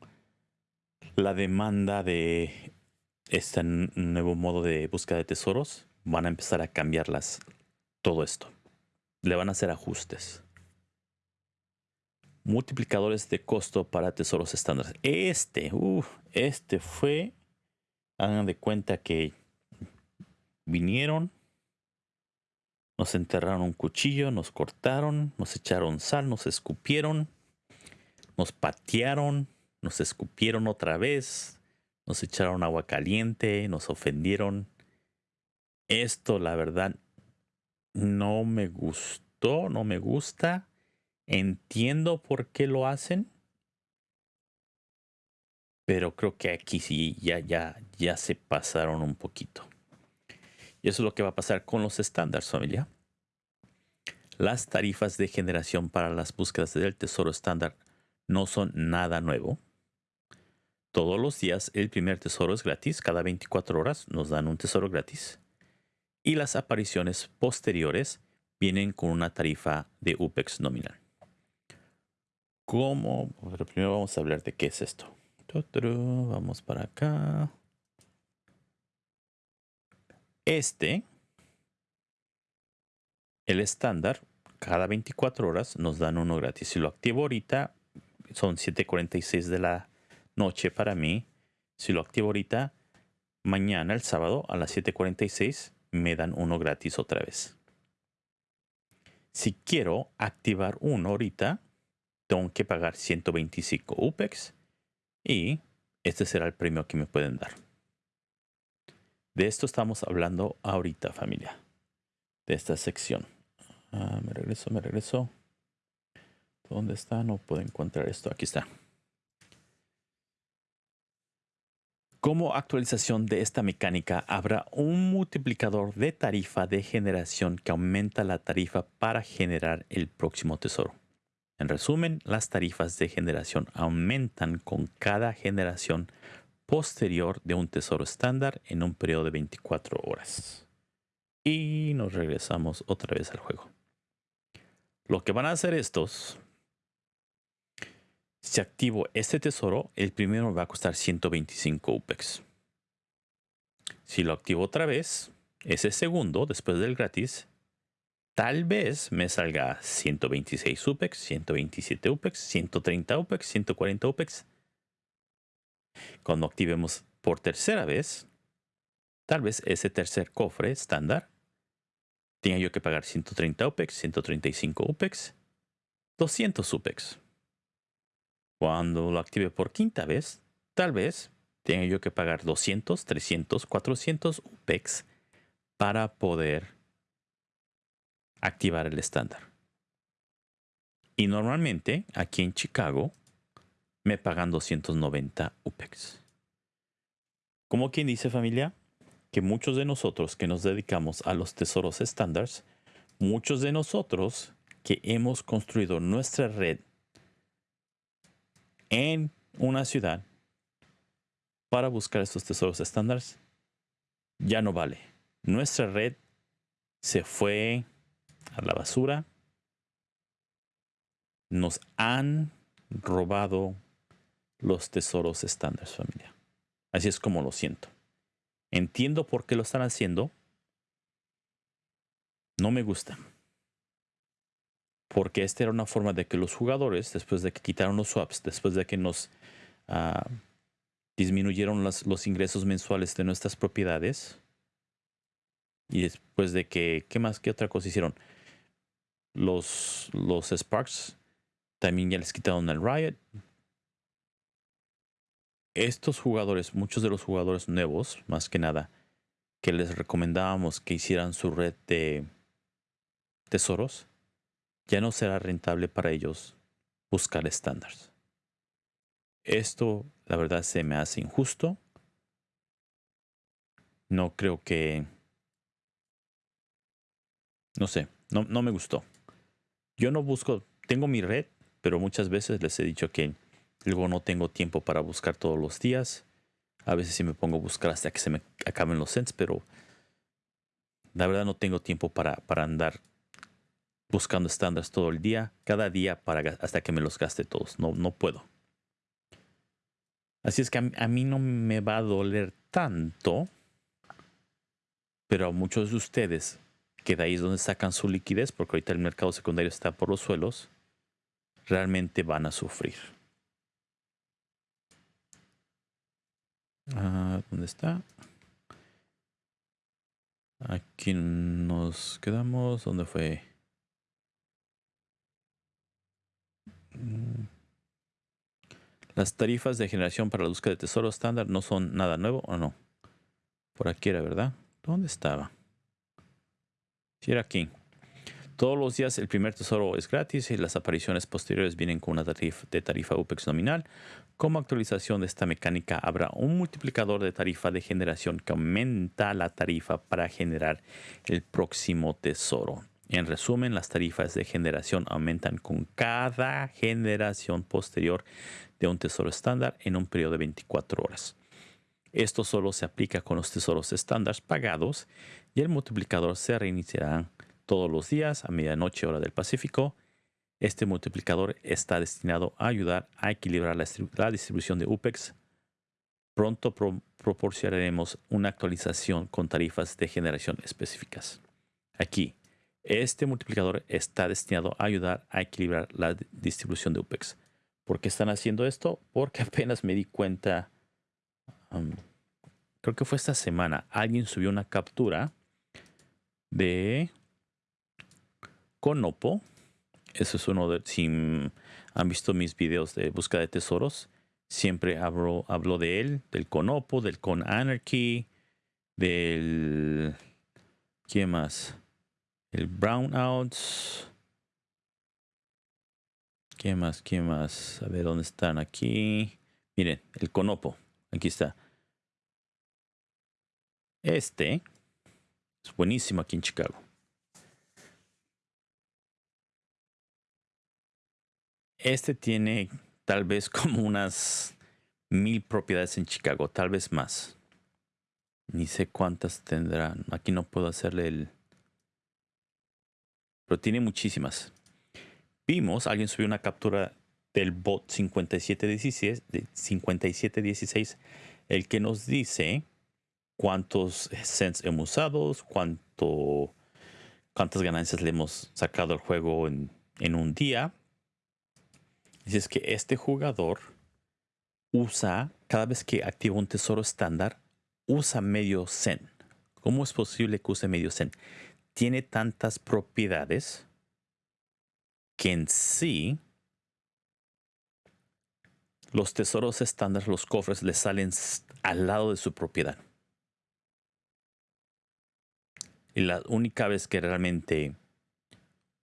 la demanda de este nuevo modo de búsqueda de tesoros, van a empezar a cambiarlas todo esto. Le van a hacer ajustes. Multiplicadores de costo para tesoros estándares. Este, uh, este fue hagan de cuenta que vinieron, nos enterraron un cuchillo, nos cortaron, nos echaron sal, nos escupieron, nos patearon, nos escupieron otra vez, nos echaron agua caliente, nos ofendieron. Esto, la verdad, no me gustó, no me gusta. Entiendo por qué lo hacen pero creo que aquí sí ya, ya, ya se pasaron un poquito. Y eso es lo que va a pasar con los estándares, familia. Las tarifas de generación para las búsquedas del tesoro estándar no son nada nuevo. Todos los días el primer tesoro es gratis, cada 24 horas nos dan un tesoro gratis. Y las apariciones posteriores vienen con una tarifa de UPEX nominal. ¿Cómo? Primero vamos a hablar de qué es esto. Vamos para acá. Este, el estándar, cada 24 horas nos dan uno gratis. Si lo activo ahorita, son 7.46 de la noche para mí. Si lo activo ahorita, mañana, el sábado, a las 7.46, me dan uno gratis otra vez. Si quiero activar uno ahorita, tengo que pagar 125 UPEX y este será el premio que me pueden dar. De esto estamos hablando ahorita, familia. De esta sección. Ah, me regreso, me regreso. ¿Dónde está? No puedo encontrar esto. Aquí está. Como actualización de esta mecánica, habrá un multiplicador de tarifa de generación que aumenta la tarifa para generar el próximo tesoro. En resumen, las tarifas de generación aumentan con cada generación posterior de un tesoro estándar en un periodo de 24 horas. Y nos regresamos otra vez al juego. Lo que van a hacer estos Si activo este tesoro, el primero va a costar 125 UPEX. Si lo activo otra vez, ese segundo, después del gratis, tal vez me salga 126 UPEX, 127 UPEX, 130 UPEX, 140 UPEX. Cuando activemos por tercera vez, tal vez ese tercer cofre estándar tenga yo que pagar 130 UPEX, 135 UPEX, 200 UPEX. Cuando lo active por quinta vez, tal vez tenga yo que pagar 200, 300, 400 UPEX para poder activar el estándar. Y normalmente aquí en Chicago me pagan 290 UPEX. Como quien dice familia, que muchos de nosotros que nos dedicamos a los tesoros estándares, muchos de nosotros que hemos construido nuestra red en una ciudad para buscar estos tesoros estándares, ya no vale. Nuestra red se fue a la basura. Nos han robado los tesoros estándares, familia. Así es como lo siento. Entiendo por qué lo están haciendo. No me gusta. Porque esta era una forma de que los jugadores, después de que quitaron los swaps, después de que nos ah, disminuyeron los ingresos mensuales de nuestras propiedades, y después de que, ¿qué más? ¿Qué otra cosa hicieron? Los, los Sparks también ya les quitaron el Riot, estos jugadores, muchos de los jugadores nuevos, más que nada, que les recomendábamos que hicieran su red de tesoros, ya no será rentable para ellos buscar estándares. Esto, la verdad, se me hace injusto. No creo que... No sé, no, no me gustó. Yo no busco, tengo mi red, pero muchas veces les he dicho que Luego no tengo tiempo para buscar todos los días. A veces sí me pongo a buscar hasta que se me acaben los cents, pero la verdad no tengo tiempo para, para andar buscando estándares todo el día, cada día para, hasta que me los gaste todos. No, no puedo. Así es que a, mí no me va a doler tanto, pero a muchos de ustedes, que de ahí es donde sacan su liquidez, porque ahorita el mercado secundario está por los suelos, realmente van a sufrir. Ah, ¿Dónde está? Aquí nos quedamos. ¿Dónde fue? Las tarifas de generación para la búsqueda de tesoro estándar no son nada nuevo o no. Por aquí era, ¿verdad? ¿Dónde estaba? Si era aquí. Todos los días el primer tesoro es gratis y las apariciones posteriores vienen con una tarifa de tarifa UPEX nominal. Como actualización de esta mecánica habrá un multiplicador de tarifa de generación que aumenta la tarifa para generar el próximo tesoro. En resumen, las tarifas de generación aumentan con cada generación posterior de un tesoro estándar en un periodo de 24 horas. Esto solo se aplica con los tesoros estándar pagados y el multiplicador se reiniciará todos los días a medianoche hora del Pacífico. Este multiplicador está destinado a ayudar a equilibrar la, distribución de UPEX. Pronto proporcionaremos una actualización con tarifas de generación específicas. Aquí, este multiplicador está destinado a ayudar a equilibrar la distribución de UPEX. ¿Por qué están haciendo esto? Porque apenas me di cuenta, creo que fue esta semana, alguien subió una captura de Conopo. Eso es uno de, si han visto mis videos de búsqueda de tesoros, siempre hablo, hablo de él, del Conopo, del Con Anarchy, del... ¿Qué más? El Brownouts. ¿Qué más? ¿Qué más? A ver dónde están aquí. Miren, el Conopo. Aquí está. Este es buenísimo aquí en Chicago. Este tiene tal vez como unas mil propiedades en Chicago, tal vez más. Ni sé cuántas tendrán. Aquí no puedo hacerle el... Pero tiene muchísimas. Vimos, alguien subió una captura del bot 5716, 5716 el que nos dice cuántos cents hemos usado, cuánto, cuántas ganancias le hemos sacado al juego en, en un día. Dice es que este jugador usa, cada vez que activa un tesoro estándar, usa medio cent. ¿Cómo es posible que use medio cent? Tiene tantas propiedades que en sí los tesoros estándar, los cofres, le salen al lado de su propiedad. Y la única vez que realmente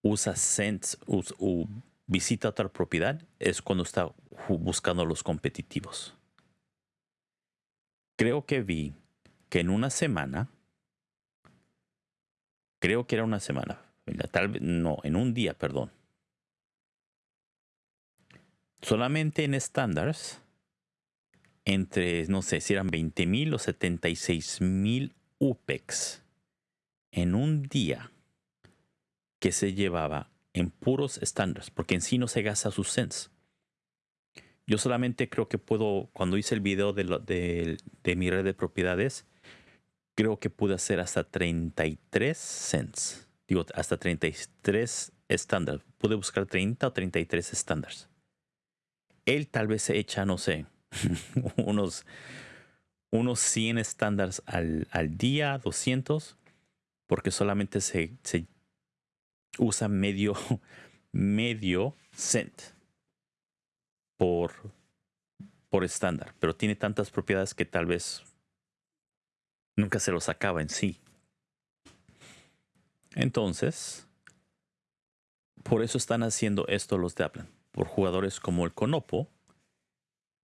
usa cents o visita otra propiedad es cuando está buscando los competitivos. Creo que vi que en una semana, creo que era una semana, tal vez, no, en un día, perdón. Solamente en estándares, entre, no sé si eran 20 mil o 76 mil UPEX en un día que se llevaba en puros estándares, porque en sí no se gasta sus cents. Yo solamente creo que puedo, cuando hice el video de, de, mi red de propiedades, creo que pude hacer hasta 33 cents. Digo, hasta 33 estándares. Pude buscar 30 o 33 estándares. Él tal vez se echa, no sé, unos, unos 100 estándares al, día, 200, porque solamente se, usa medio, medio cent por estándar, pero tiene tantas propiedades que tal vez nunca se los acaba en sí. Entonces, por eso están haciendo esto los de Apple, por jugadores como el Conopo,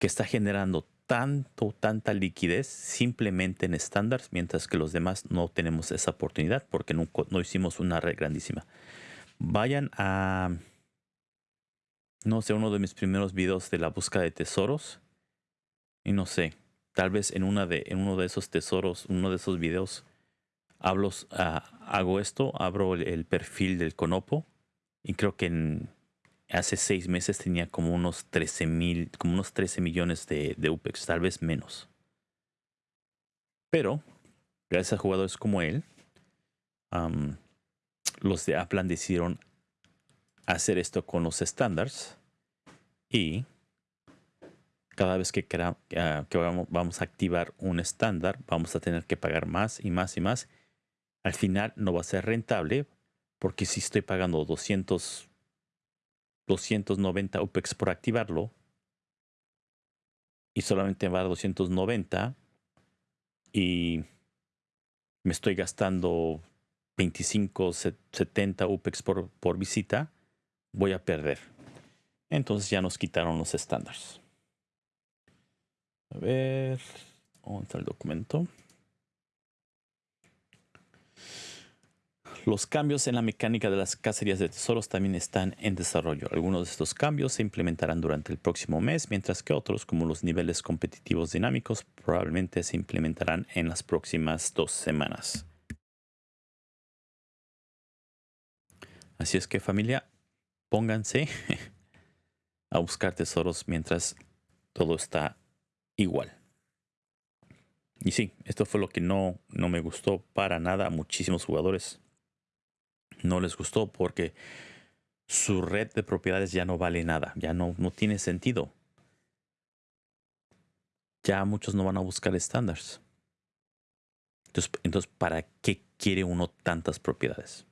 que está generando tanto, tanta liquidez simplemente en estándares, mientras que los demás no tenemos esa oportunidad porque no, no hicimos una red grandísima. Vayan a no sé, uno de mis primeros videos de la búsqueda de tesoros. Y no sé, tal vez en, una de, en uno de esos tesoros, uno de esos videos, ah, hago esto, abro el, perfil del Conopo. Y creo que en, hace seis meses tenía como unos 13 mil, como unos 13 millones de, de UPEX, tal vez menos. Pero, gracias a jugadores como él, los de Aplan decidieron hacer esto con los estándares y cada vez que, ah, que vamos a activar un estándar vamos a tener que pagar más y más y más. Al final no va a ser rentable porque si estoy pagando 200, 290 UPEX por activarlo y solamente va a 290 y me estoy gastando 25, 70 UPEX por visita, voy a perder. Entonces ya nos quitaron los estándares. A ver, ¿dónde está el documento? Los cambios en la mecánica de las cacerías de tesoros también están en desarrollo. Algunos de estos cambios se implementarán durante el próximo mes, mientras que otros, como los niveles competitivos dinámicos, probablemente se implementarán en las próximas dos semanas. Así es que familia, pónganse a buscar tesoros mientras todo está igual. Y sí, esto fue lo que no, no me gustó para nada a muchísimos jugadores. No les gustó porque su red de propiedades ya no vale nada, ya no, no tiene sentido. Ya muchos no van a buscar estándares. Entonces, entonces, ¿para qué quiere uno tantas propiedades?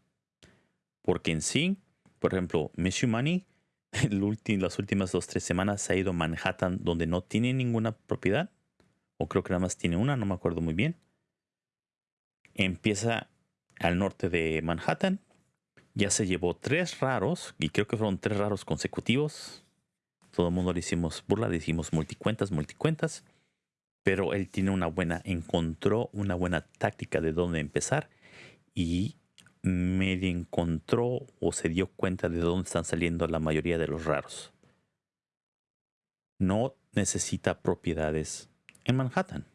Porque en sí, por ejemplo, Miss Money, las últimas dos, tres semanas se ha ido a Manhattan donde no tiene ninguna propiedad. O creo que nada más tiene una, no me acuerdo muy bien. Empieza al norte de Manhattan. Ya se llevó tres raros, y creo que fueron tres raros consecutivos. Todo el mundo le hicimos burla, le hicimos multicuentas, multicuentas. Pero él tiene una buena, encontró una buena táctica de dónde empezar. Y medio encontró o se dio cuenta de dónde están saliendo la mayoría de los raros. No necesita propiedades en Manhattan.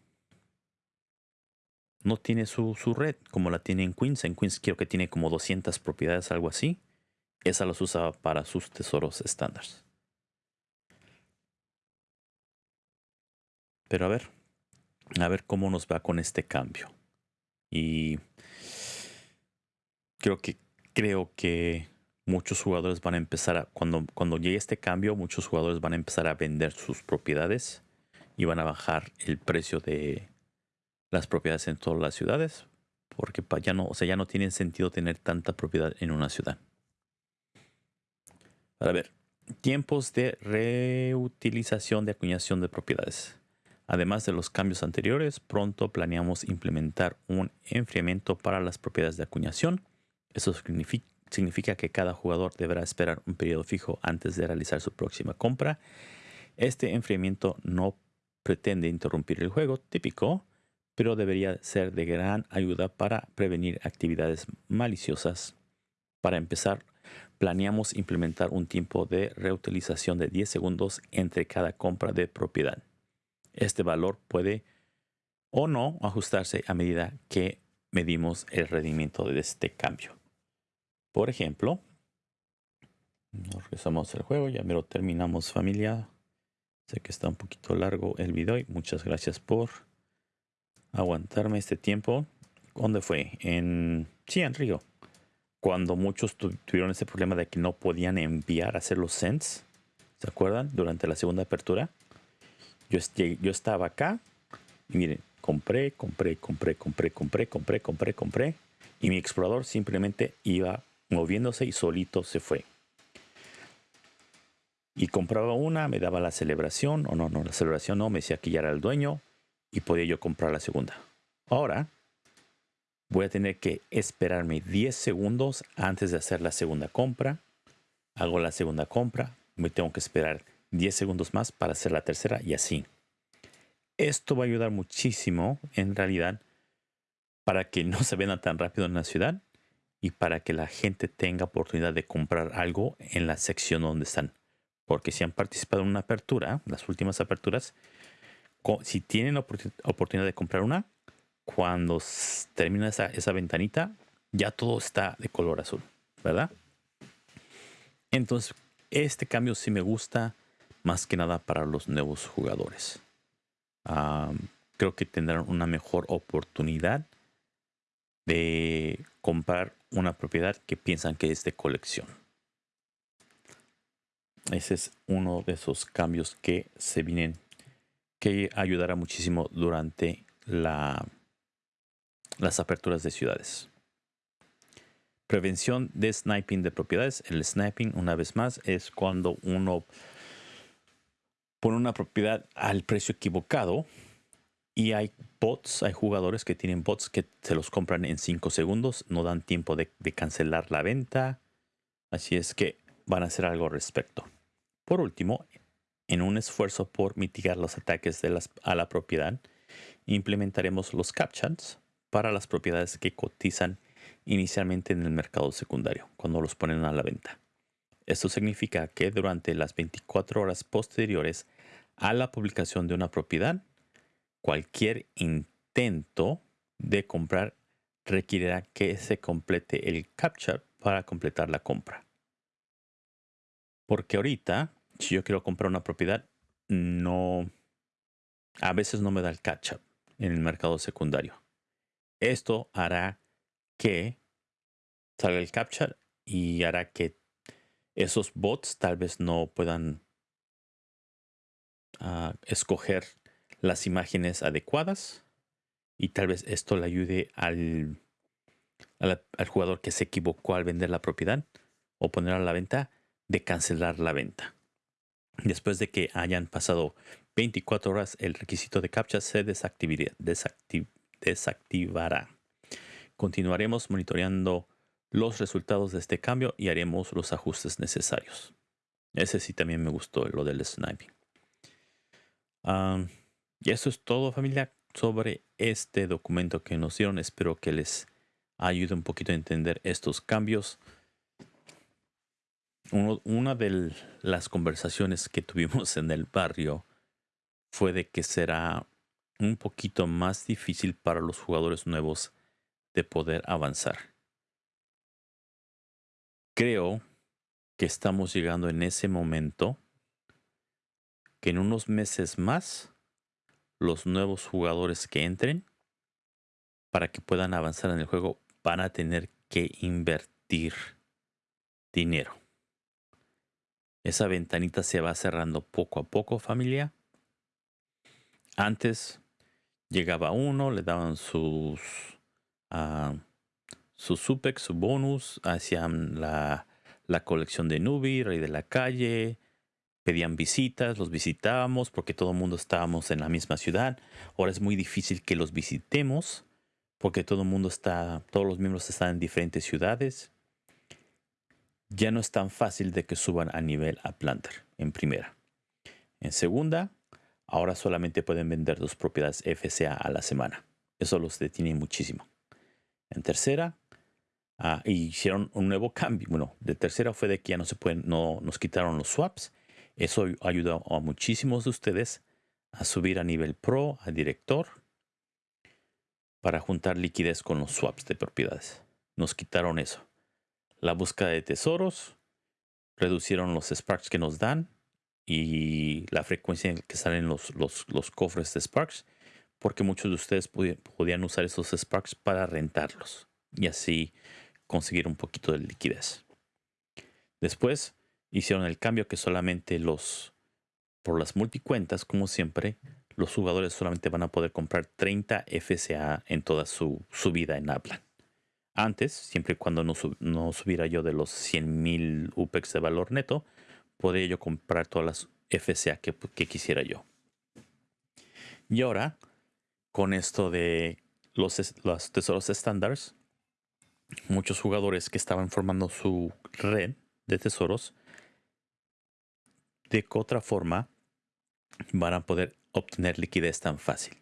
No tiene su, su, red como la tiene en Queens. En Queens creo que tiene como 200 propiedades, algo así. Esa las usa para sus tesoros estándar. Pero a ver, a ver cómo nos va con este cambio. Y creo que creo que muchos jugadores van a empezar a cuando cuando llegue este cambio, muchos jugadores van a empezar a vender sus propiedades y van a bajar el precio de las propiedades en todas las ciudades porque ya no, o sea, ya no tiene sentido tener tanta propiedad en una ciudad. A ver, tiempos de reutilización de acuñación de propiedades. Además de los cambios anteriores, pronto planeamos implementar un enfriamiento para las propiedades de acuñación. Eso significa que cada jugador deberá esperar un periodo fijo antes de realizar su próxima compra. Este enfriamiento no pretende interrumpir el juego típico, pero debería ser de gran ayuda para prevenir actividades maliciosas. Para empezar, planeamos implementar un tiempo de reutilización de 10 segundos entre cada compra de propiedad. Este valor puede o no ajustarse a medida que medimos el rendimiento de este cambio. Por ejemplo, nos regresamos al juego, ya me lo terminamos familia. Sé que está un poquito largo el video y muchas gracias por aguantarme este tiempo. ¿Dónde fue? En, sí, en Río. Cuando muchos tuvieron ese problema de que no podían enviar, hacer los sends. ¿Se acuerdan? Durante la segunda apertura. Yo, yo estaba acá y miren, compré, compré, compré, compré, compré, compré, compré, compré. Y mi explorador simplemente iba moviéndose y solito se fue. Y compraba una, me daba la celebración, o no, no, la celebración no, me decía que ya era el dueño, y podía yo comprar la segunda. Ahora voy a tener que esperarme 10 segundos antes de hacer la segunda compra. Hago la segunda compra, me tengo que esperar 10 segundos más para hacer la tercera y así. Esto va a ayudar muchísimo en realidad para que no se venda tan rápido en la ciudad y para que la gente tenga oportunidad de comprar algo en la sección donde están. Porque si han participado en una apertura, las últimas aperturas, si tienen oportunidad de comprar una, cuando termina esa, esa ventanita, ya todo está de color azul, ¿verdad? Entonces, este cambio sí me gusta más que nada para los nuevos jugadores. Creo que tendrán una mejor oportunidad de comprar una propiedad que piensan que es de colección. Ese es uno de esos cambios que se vienen que ayudará muchísimo durante la, las aperturas de ciudades. Prevención de sniping de propiedades. El sniping, una vez más, es cuando uno pone una propiedad al precio equivocado y hay bots, hay jugadores que tienen bots que se los compran en 5 segundos, no dan tiempo de, cancelar la venta. Así es que van a hacer algo al respecto. Por último, en un esfuerzo por mitigar los ataques de las, a la propiedad, implementaremos los captchas para las propiedades que cotizan inicialmente en el mercado secundario, cuando los ponen a la venta. Esto significa que durante las 24 horas posteriores a la publicación de una propiedad, cualquier intento de comprar requerirá que se complete el captcha para completar la compra. Porque ahorita si yo quiero comprar una propiedad, no, a veces no me da el catch up en el mercado secundario. Esto hará que salga el captcha y hará que esos bots tal vez no puedan ah, escoger las imágenes adecuadas y tal vez esto le ayude al, al jugador que se equivocó al vender la propiedad o poner a la venta de cancelar la venta. Después de que hayan pasado 24 horas, el requisito de CAPTCHA se desactivará. Continuaremos monitoreando los resultados de este cambio y haremos los ajustes necesarios. Ese sí también me gustó, lo del sniping. Y eso es todo familia sobre este documento que nos dieron. Espero que les ayude un poquito a entender estos cambios una de las conversaciones que tuvimos en el barrio fue de que será un poquito más difícil para los jugadores nuevos de poder avanzar. Creo que estamos llegando en ese momento que en unos meses más los nuevos jugadores que entren, para que puedan avanzar en el juego, van a tener que invertir dinero. Esa ventanita se va cerrando poco a poco, familia. Antes llegaba uno, le daban sus, uh, sus supex, su bonus, hacían la, la colección de Nubi, Rey de la Calle, pedían visitas, los visitábamos porque todo el mundo estábamos en la misma ciudad. Ahora es muy difícil que los visitemos porque todo el mundo está, todos los miembros están en diferentes ciudades. Ya no es tan fácil de que suban a nivel a planter en primera. En segunda, ahora solamente pueden vender dos propiedades FCA a la semana. Eso los detiene muchísimo. En tercera, ah, hicieron un nuevo cambio. Bueno, de tercera fue de que ya no se pueden, no nos quitaron los swaps eso ayudó a muchísimos de ustedes a subir a nivel pro, a director, para juntar liquidez con los swaps de propiedades. Nos quitaron eso. La búsqueda de tesoros, reducieron los Sparks que nos dan y la frecuencia en que salen los, los, cofres de Sparks, porque muchos de ustedes podían usar esos Sparks para rentarlos y así conseguir un poquito de liquidez. Después hicieron el cambio que solamente los, por las multicuentas, como siempre, los jugadores solamente van a poder comprar 30 FCA en toda su, vida en Aplan. Antes, siempre y cuando no, subiera yo de los 100.000 UPEX de valor neto, podría yo comprar todas las FCA que, que quisiera yo. Y ahora, con esto de los, los tesoros estándares, muchos jugadores que estaban formando su red de tesoros de qué otra forma van a poder obtener liquidez tan fácil.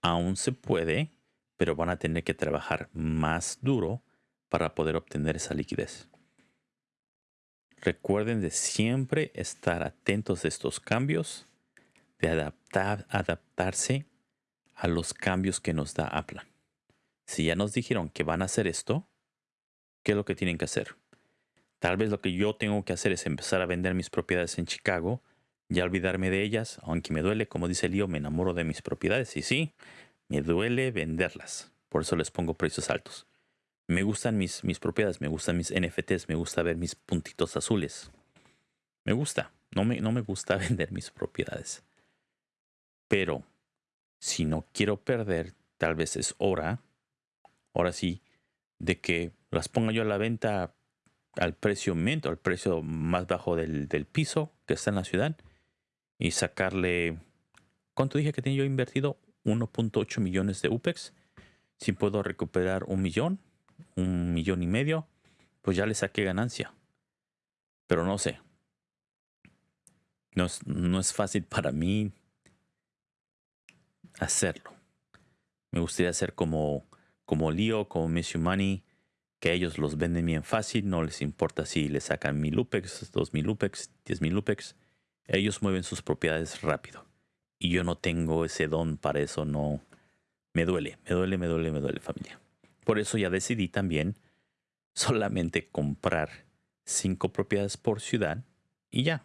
Aún se puede, pero van a tener que trabajar más duro para poder obtener esa liquidez. Recuerden de siempre estar atentos a estos cambios, de adaptar, adaptarse a los cambios que nos da Aplan. Si ya nos dijeron que van a hacer esto, ¿qué es lo que tienen que hacer? Tal vez lo que yo tengo que hacer es empezar a vender mis propiedades en Chicago, ya olvidarme de ellas, aunque me duele, como dice Lío, me enamoro de mis propiedades. Y sí, me duele venderlas. Por eso les pongo precios altos. Me gustan mis, mis propiedades, me gustan mis NFTs, me gusta ver mis puntitos azules. Me gusta. No me, no me gusta vender mis propiedades. Pero si no quiero perder, tal vez es hora, ahora sí, de que las ponga yo a la venta al precio mento, al precio más bajo del, piso que está en la ciudad y sacarle, ¿cuánto dije que tenía yo invertido? 1.8 millones de UPEX. Si puedo recuperar un millón, un millón y medio, pues ya le saqué ganancia. Pero no sé. No es, no es fácil para mí hacerlo. Me gustaría hacer como, como Leo, como Miss Money, que ellos los venden bien fácil, no les importa si le sacan mil UPEX, dos mil UPEX, diez mil UPEX. Ellos mueven sus propiedades rápido. Y yo no tengo ese don para eso, no. Me duele, me duele, me duele, me duele familia. Por eso ya decidí también solamente comprar cinco propiedades por ciudad y ya.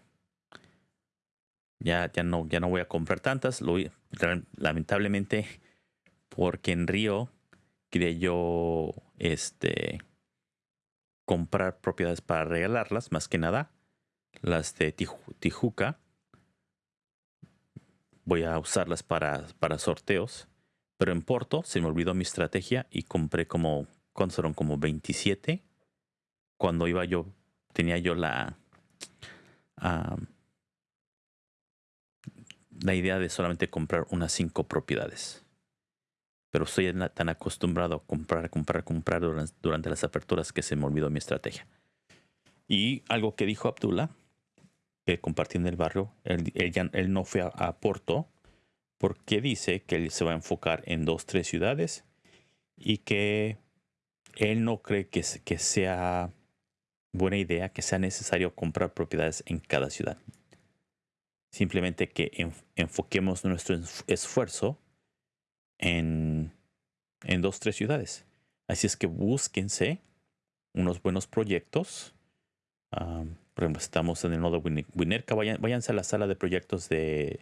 Ya, ya, no, ya no voy a comprar tantas. Lamentablemente, porque en Río quería yo este, comprar propiedades para regalarlas, más que nada. Las de Tijuca. Voy a usarlas para, para sorteos. Pero en Porto se me olvidó mi estrategia y compré como, ¿cuántos fueron? Como 27. Cuando iba yo, tenía yo la, la idea de solamente comprar unas cinco propiedades pero estoy tan acostumbrado a comprar, comprar, comprar durante, las aperturas que se me olvidó mi estrategia. Y algo que dijo Abdullah, que compartí el barrio, él, él, no fue a, Porto porque dice que él se va a enfocar en dos, tres ciudades y que él no cree que sea buena idea, que sea necesario comprar propiedades en cada ciudad. Simplemente que enfoquemos nuestro esfuerzo en, en dos, tres ciudades. Así es que búsquense unos buenos proyectos. por ejemplo, estamos en el nodo Winerca. Vayan, váyanse a la sala de proyectos de,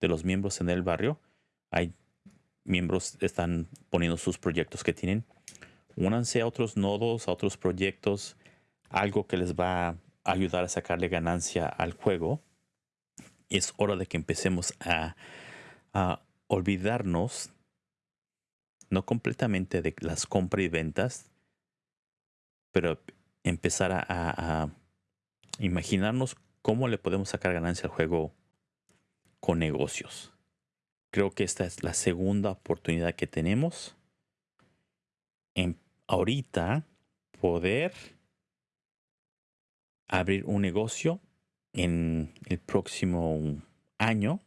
de los miembros en el barrio. Hay miembros están poniendo sus proyectos que tienen. Únanse a otros nodos, a otros proyectos, algo que les va a ayudar a sacarle ganancia al juego. Es hora de que empecemos a, olvidarnos, no completamente de las compras y ventas, pero empezar a, imaginarnos cómo le podemos sacar ganancia al juego con negocios. Creo que esta es la segunda oportunidad que tenemos en ahorita poder abrir un negocio en el próximo año.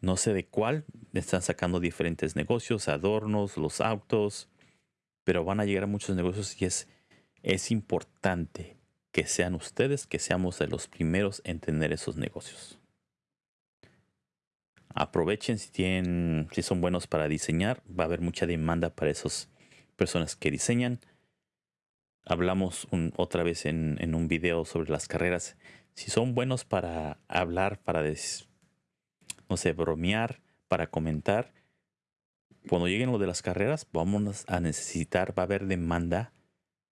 No sé de cuál. Están sacando diferentes negocios, adornos, los autos, pero van a llegar a muchos negocios y es, es importante que sean ustedes, que seamos de los primeros en tener esos negocios aprovechen si tienen, si son buenos para diseñar, va a haber mucha demanda para esas personas que diseñan. Hablamos otra vez en, un video sobre las carreras. Si son buenos para hablar, para, no sé, bromear, para comentar, cuando lleguen lo de las carreras, vamos a necesitar, va a haber demanda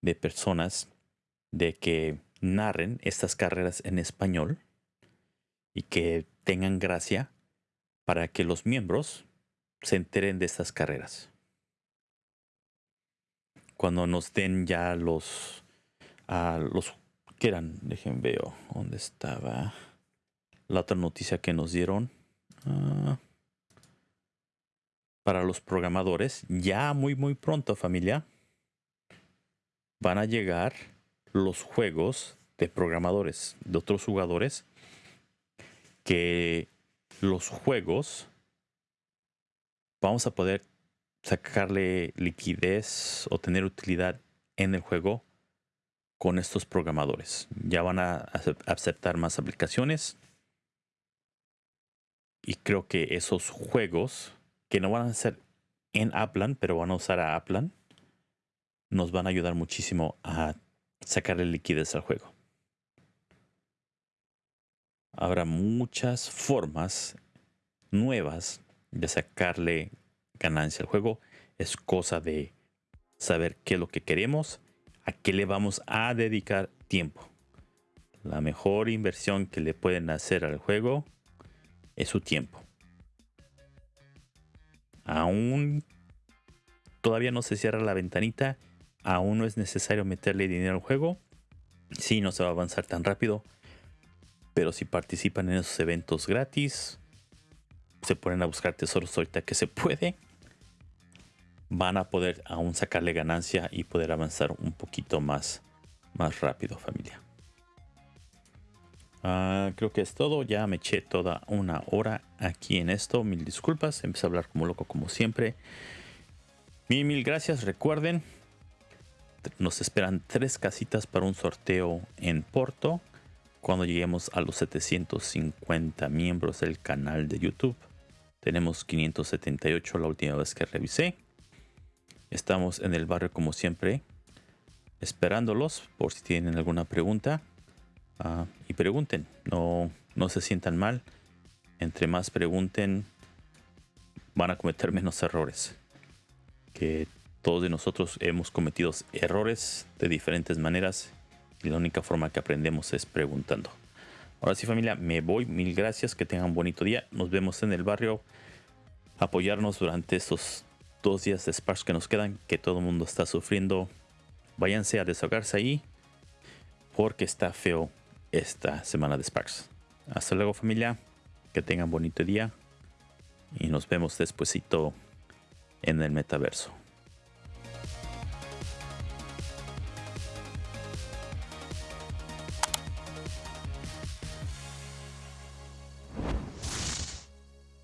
de personas de que narren estas carreras en español y que tengan gracia para que los miembros se enteren de estas carreras. Cuando nos den ya los, a los que eran, dejen veo dónde estaba la otra noticia que nos dieron. Ah, para los programadores, ya muy muy pronto familia, van a llegar los juegos de programadores, de otros jugadores que los juegos, vamos a poder sacarle liquidez o tener utilidad en el juego con estos programadores. Ya van a aceptar más aplicaciones. Y creo que esos juegos, que no van a ser en Aplan, pero van a usar a Aplan, nos van a ayudar muchísimo a sacarle liquidez al juego habrá muchas formas nuevas de sacarle ganancia al juego. Es cosa de saber qué es lo que queremos, a qué le vamos a dedicar tiempo. La mejor inversión que le pueden hacer al juego es su tiempo. Aún todavía no se cierra la ventanita, aún no es necesario meterle dinero al juego. Si no se va a avanzar tan rápido, pero si participan en esos eventos gratis, se ponen a buscar tesoros ahorita que se puede, van a poder aún sacarle ganancia y poder avanzar un poquito más, más rápido familia. Ah, creo que es todo. Ya me eché toda una hora aquí en esto. Mil disculpas. Empecé a hablar como loco como siempre. Mil, mil gracias. Recuerden, nos esperan tres casitas para un sorteo en Porto cuando lleguemos a los 750 miembros del canal de YouTube. Tenemos 578 la última vez que revisé. Estamos en el barrio como siempre, esperándolos por si tienen alguna pregunta. Ah, y pregunten, no, no se sientan mal. Entre más pregunten, van a cometer menos errores. Que todos de nosotros hemos cometido errores de diferentes maneras y la única forma que aprendemos es preguntando. Ahora sí familia, me voy. Mil gracias. Que tengan un bonito día. Nos vemos en el barrio. Apoyarnos durante estos dos días de Sparks que nos quedan. Que todo el mundo está sufriendo. Váyanse a desahogarse ahí. Porque está feo esta semana de Sparks. Hasta luego familia. Que tengan bonito día. Y nos vemos despuesito en el metaverso.